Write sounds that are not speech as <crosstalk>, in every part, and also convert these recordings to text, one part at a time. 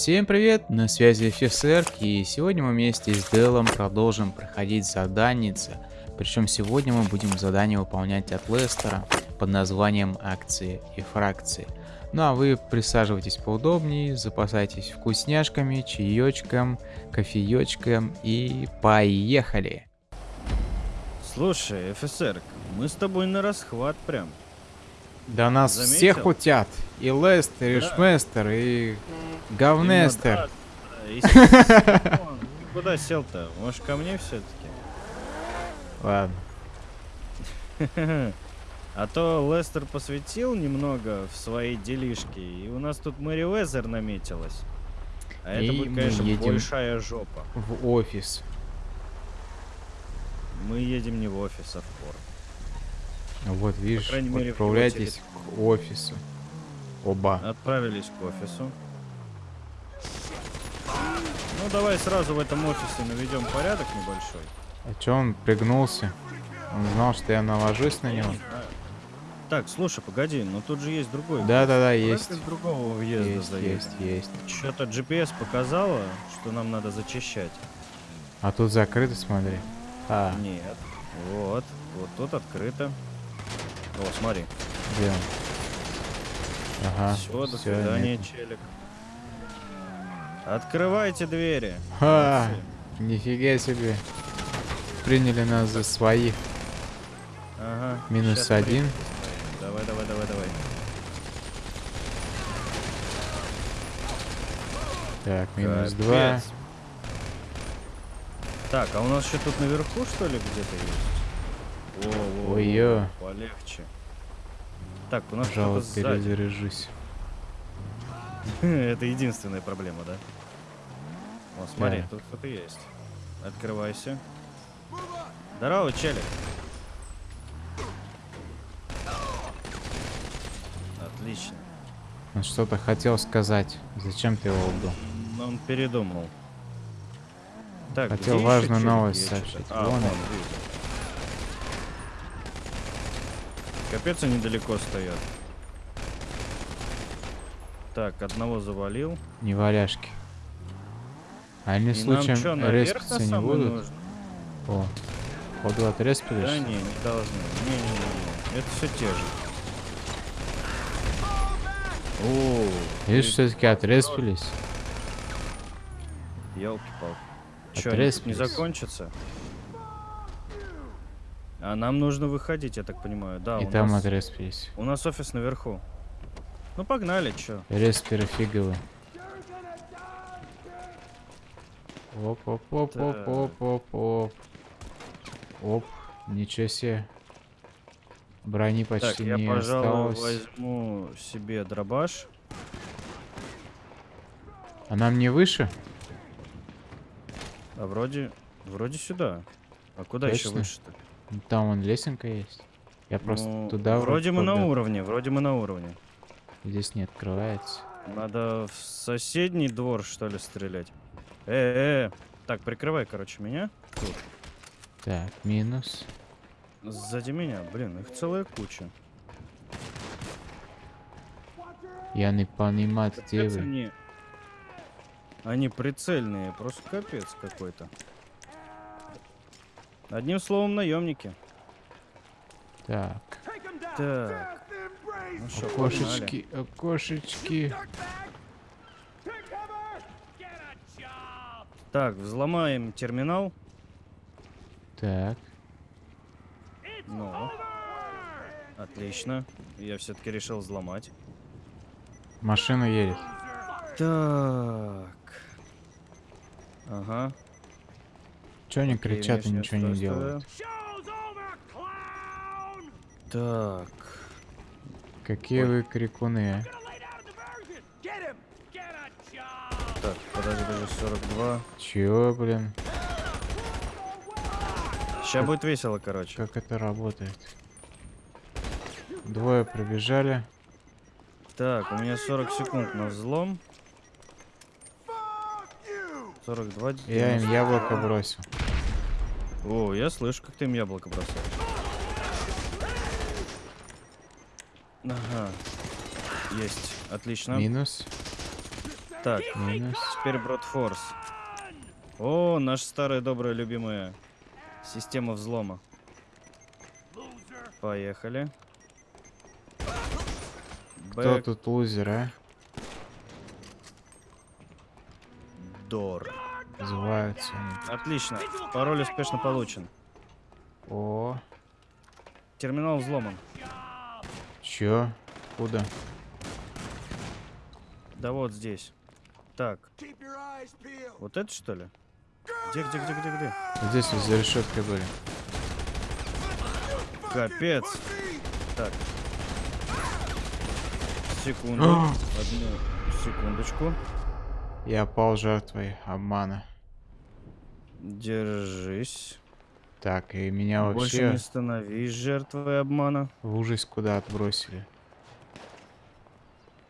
Всем привет, на связи офицер, и сегодня мы вместе с Делом продолжим проходить заданица. Причем сегодня мы будем задание выполнять от Лестера под названием акции и фракции. Ну а вы присаживайтесь поудобнее, запасайтесь вкусняшками, чаечком, кофеечком и поехали! Слушай, офицер, мы с тобой на расхват прям. Да нас Заметил? всех утят. И Лестер, и Да. Шместер, и Говнестер. Куда сел-то? Может, ко мне все-таки? Ладно. <laughs> А то Лестер посвятил немного в свои делишки, и у нас тут Мэри Уэзер наметилась. А это И будет, мы конечно, едем. большая жопа. В офис. Мы едем не в офис, а в порт. Вот видишь, мере, отправляйтесь к офису. Оба. Отправились к офису. Ну, давай сразу в этом офисе наведем порядок небольшой. А чё он пригнулся? Он знал, что я навожусь на него? Так, слушай, погоди, но тут же есть другой. Да-да-да, Давай есть. с другого въезда Есть, заедем. есть, есть. Что-то GPS показало, что нам надо зачищать. А тут закрыто, смотри. А, Нет. Вот. Вот тут открыто. О, смотри. где он? Ага, Все, до всё, свидания, нет. челик. Открывайте двери. Ха, Молодцы. нифига себе. Приняли нас за своих. Ага. Минус щас один. приедем. Давай, давай, давай, давай. Так, минус Капец. два. Так, а у нас еще тут наверху, что ли, где-то есть? О, о, о, Ой-ё. Полегче. Так, у нас Пожалуй, перезаряжусь. <laughs> Это единственная проблема, да? О, смотри, Да. тут кто-то есть. Открывайся. Здорово, челик. Отлично. Он что-то хотел сказать. Зачем ты его убил? Но он передумал. Так, Хотел важную новость сообщить. А, вон, он. Капец, они далеко стоят. Так, одного завалил. Не валяшки. А Они И случаем на респиться не будут? нужно? О, походу отреспились? Да не, не должны. Не-не-не. Это все те же. О, Видишь, все-таки отреспились. елки-палки. Че, не закончится? А нам нужно выходить, я так понимаю. Да, И у там нас, отреспились. у нас офис наверху. Ну погнали, чё? Респиры фиговые. Оп, оп, оп, оп, Так. оп, оп, оп. Оп, ничего себе. Брони Так, почти я, не пожалуй, осталось. возьму себе дробаш. А нам не выше? А вроде, вроде сюда. А куда еще Точно? выше-то? Там вон лесенка есть. Я просто Ну, туда Вроде мы на уровне, вроде мы на уровне. Здесь не открывается. Надо в соседний двор, что ли, стрелять. Э, э, так, прикрывай, короче, меня. Тут. Так, минус. Сзади меня, блин, их целая куча. Я не понимаю, где вы. они... Они прицельные, просто капец какой-то. Одним словом, наемники. Так, Так. Ну что, окошечки, окошечки. Так, взломаем терминал. Так, Ну. Отлично. Я все-таки решил взломать. машина едет. Так. Ага. Чё они окей, кричат и ничего не делают? Так. Какие Ой. вы крикуны, а? Так, подожди, даже 42. Чё, блин? Сейчас будет весело, короче. Как это работает? Двое пробежали. Так, у меня 40 секунд на взлом. 42. Я им 90. яблоко бросил. О, я слышу, как ты им яблоко бросаешь. Ага. Есть. Отлично. Минус. Так, Минус. теперь Бродфорс. О, наша старая добрая любимая система взлома. Поехали. Кто Бэк тут лузер, а? Дор. Называются. Отлично. Пароль успешно получен. О, Терминал взломан. чё? Куда? Да вот здесь. Так. Вот это что ли? Где, где, где, где, где? Здесь вот за решеткой были. Капец. Так. Секунду. Одну секундочку. Я пал жертвой обмана. Держись. Так, и меня Больше вообще не становись жертвой обмана. в ужас куда отбросили.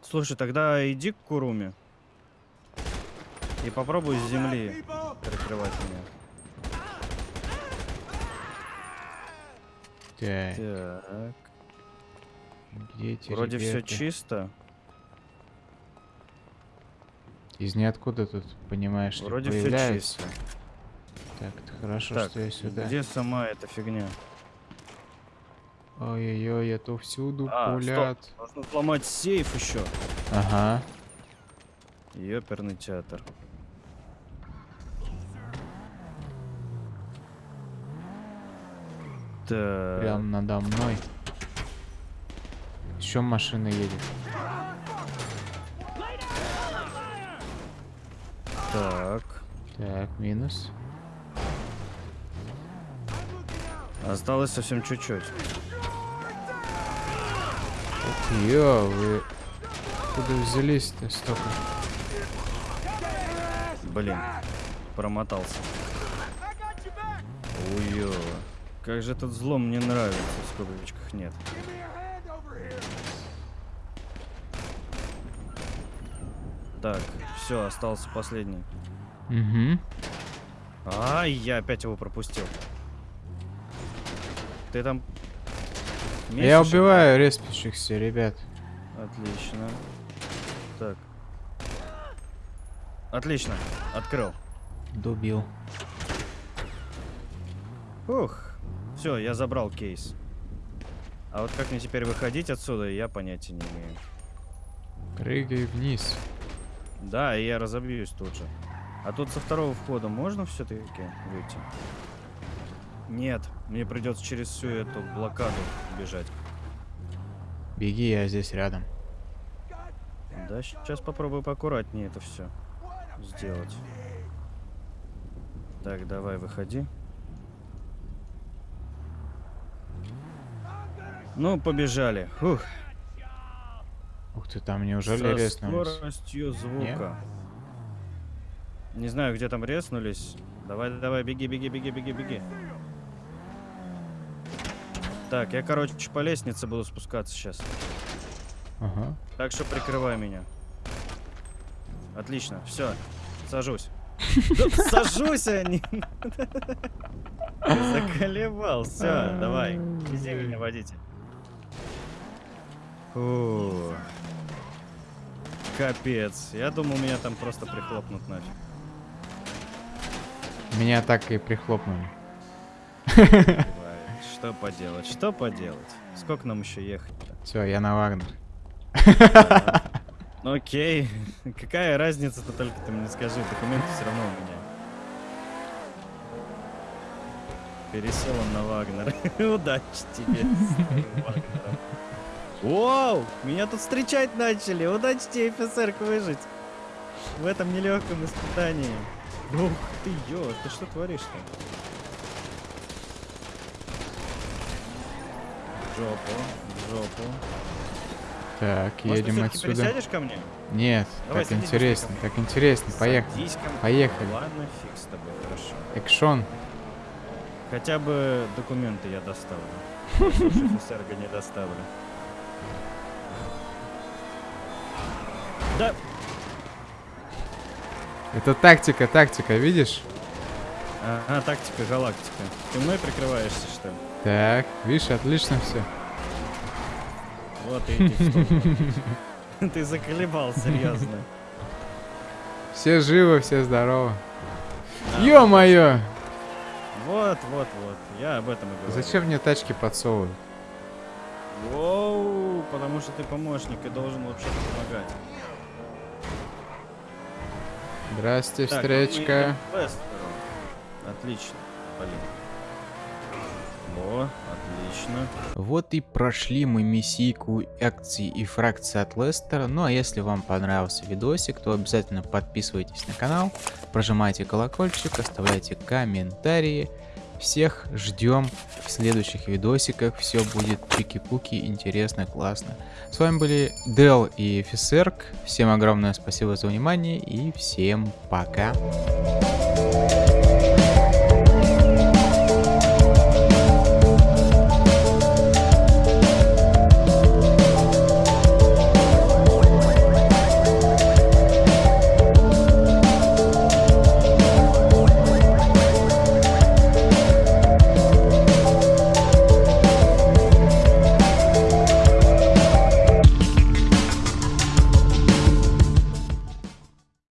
Слушай, тогда иди к Куруме. И попробуй с земли прикрывать меня. Так, Так. где эти Вроде все ребята? чисто. Из ниоткуда тут, понимаешь, что Вроде все чисто. Так, хорошо, Так, что я сюда. где сама эта фигня? Ой-ой-ой, это всюду А, пулят. Нужно взломать сейф еще. Ага. Ёперный театр. Так. Прям надо мной. Еще машина едет. Так. Так, минус. Осталось совсем чуть-чуть. Ё, вы куда взялись-то столько? Блин. Промотался. Уё. Как же этот взлом мне нравится, в скобочках нет. Так, все, остался последний. Угу. Ай, я опять его пропустил. Ты там... Я месишь их? убиваю респящихся, ребят. Отлично. Так. Отлично. Открыл. Дубил. Ух. Все, я забрал кейс. А вот как мне теперь выходить отсюда, я понятия не имею. Прыгай вниз. Да, и я разобьюсь тут же. А тут со второго входа можно все-таки выйти? Нет, мне придется через всю эту блокаду бежать. Беги, я здесь рядом. Да, сейчас попробую поаккуратнее это все сделать. Так, давай, выходи. Ну, побежали. Фух. Ух ты, там неужели Со резнулись? скоростью звука. Не знаю, где там резнулись. Давай, давай, беги, беги, беги, беги, беги. Так, я, короче, по лестнице буду спускаться сейчас. Ага. Так что прикрывай меня. Отлично, все, сажусь. <laughs> Сажусь, не... <laughs> Заколебал, все, давай, вези меня, водитель. Фу. Капец, я думал, меня там просто прихлопнут нафиг. Меня так и прихлопнули. <laughs> Что поделать, что поделать? Сколько нам еще ехать-то? Все, я на Вагнер. <laughs> Окей, какая разница-то только ты мне скажи, документы все равно у меня. Пересел он на Вагнер. <laughs> Удачи тебе. Воу! Меня тут встречать начали! Удачи тебе, офицер, выжить! В этом нелегком испытании. Ух ты, ё, ты что творишь-то? Жопу, в жопу. Так, Может, едем отсюда. пересядешь ко мне? Нет, Давай, так интересно, так интересно. Поехали. Садись ко мне. Поехали. Ладно, фиг с тобой, хорошо. Экшон. Хотя бы документы я доставлю. Офицерга не доставлю. Да, Это тактика, тактика, видишь? ага, тактика галактика. Ты мной прикрываешься, что ли? Так, видишь, отлично все. Вот и. <laughs> Ты заколебал, серьезно. Все живы, все здоровы. Ё-моё! Вот, вот, вот. Я об этом и говорю. Зачем мне тачки подсовывают? Воу, потому что ты помощник и должен вообще помогать. Здрасте, Так, встречка. Отлично, Полин. Отлично. Вот и прошли мы миссийку акции и фракции от Лестера. Ну а если вам понравился видосик, то обязательно подписывайтесь на канал, прожимайте колокольчик, оставляйте комментарии. Всех ждем в следующих видосиках. Все будет чики-пуки, интересно, классно. С вами были Дел и Фисерк. Всем огромное спасибо за внимание и всем пока.